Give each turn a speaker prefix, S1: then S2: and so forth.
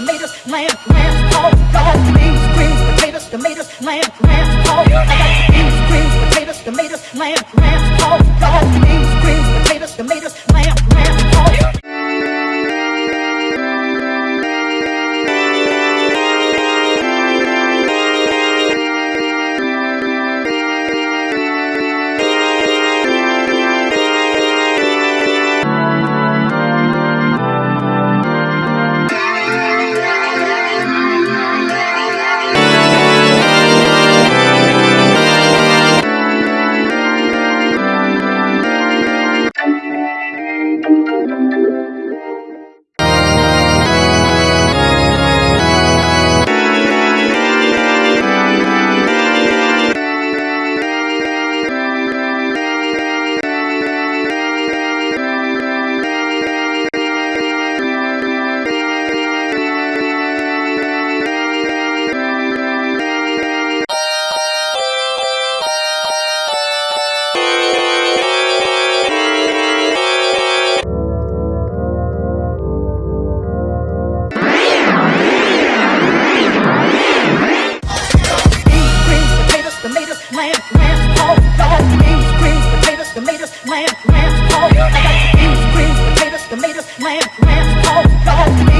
S1: tomatoes, lamb, lamb, oh, God, beans, greens, potatoes, tomatoes, lamb, lamb, oh, I got beans, greens, potatoes, tomatoes, lamb, lamb, oh, lamb, lamb. I got beans, greens, potatoes, tomatoes, lamb, lamb, pork.